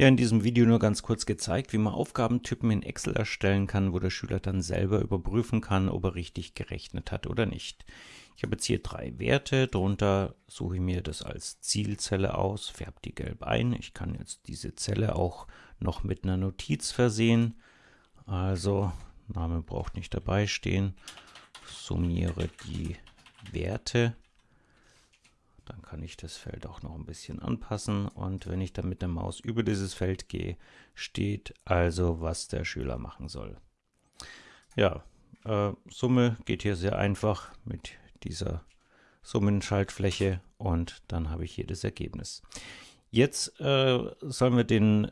Ja, in diesem Video nur ganz kurz gezeigt, wie man Aufgabentypen in Excel erstellen kann, wo der Schüler dann selber überprüfen kann, ob er richtig gerechnet hat oder nicht. Ich habe jetzt hier drei Werte, darunter suche ich mir das als Zielzelle aus, färbe die gelb ein. Ich kann jetzt diese Zelle auch noch mit einer Notiz versehen. Also, Name braucht nicht dabei stehen. Summiere die Werte kann ich das Feld auch noch ein bisschen anpassen und wenn ich dann mit der Maus über dieses Feld gehe, steht also, was der Schüler machen soll. Ja, äh, Summe geht hier sehr einfach mit dieser Summenschaltfläche und dann habe ich hier das Ergebnis. Jetzt äh, sollen wir den,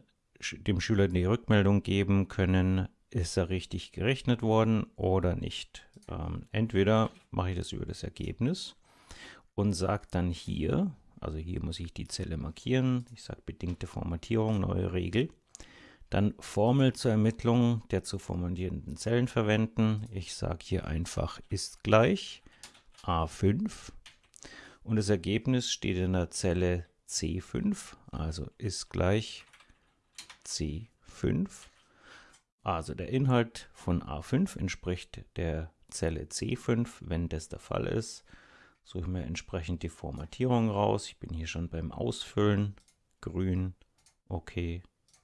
dem Schüler die Rückmeldung geben können, ist er richtig gerechnet worden oder nicht. Ähm, entweder mache ich das über das Ergebnis und sage dann hier, also hier muss ich die Zelle markieren, ich sage bedingte Formatierung, neue Regel, dann Formel zur Ermittlung der zu formatierenden Zellen verwenden. Ich sage hier einfach ist gleich A5 und das Ergebnis steht in der Zelle C5, also ist gleich C5. Also der Inhalt von A5 entspricht der Zelle C5, wenn das der Fall ist suche mir entsprechend die Formatierung raus. Ich bin hier schon beim Ausfüllen. Grün, okay,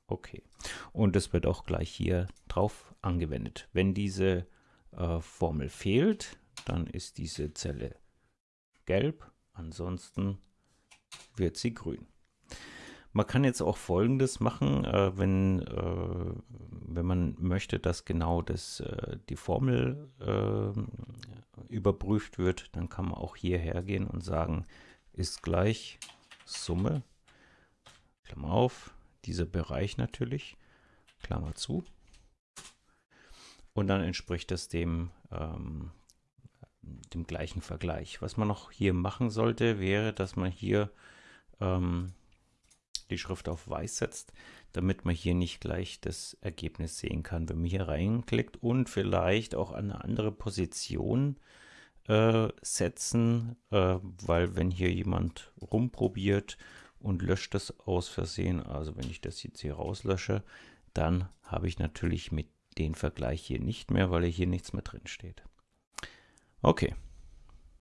okay. Und es wird auch gleich hier drauf angewendet. Wenn diese äh, Formel fehlt, dann ist diese Zelle gelb, ansonsten wird sie grün. Man kann jetzt auch folgendes machen, äh, wenn, äh, wenn man möchte, dass genau das, äh, die Formel äh, überprüft wird, dann kann man auch hierher gehen und sagen, ist gleich Summe, Klammer auf, dieser Bereich natürlich, Klammer zu. Und dann entspricht das dem, ähm, dem gleichen Vergleich. Was man noch hier machen sollte, wäre, dass man hier ähm, die Schrift auf weiß setzt, damit man hier nicht gleich das Ergebnis sehen kann, wenn man hier reinklickt und vielleicht auch an eine andere Position äh, setzen, äh, weil wenn hier jemand rumprobiert und löscht das aus Versehen, also wenn ich das jetzt hier rauslösche, dann habe ich natürlich mit den Vergleich hier nicht mehr, weil hier nichts mehr drin steht. Okay.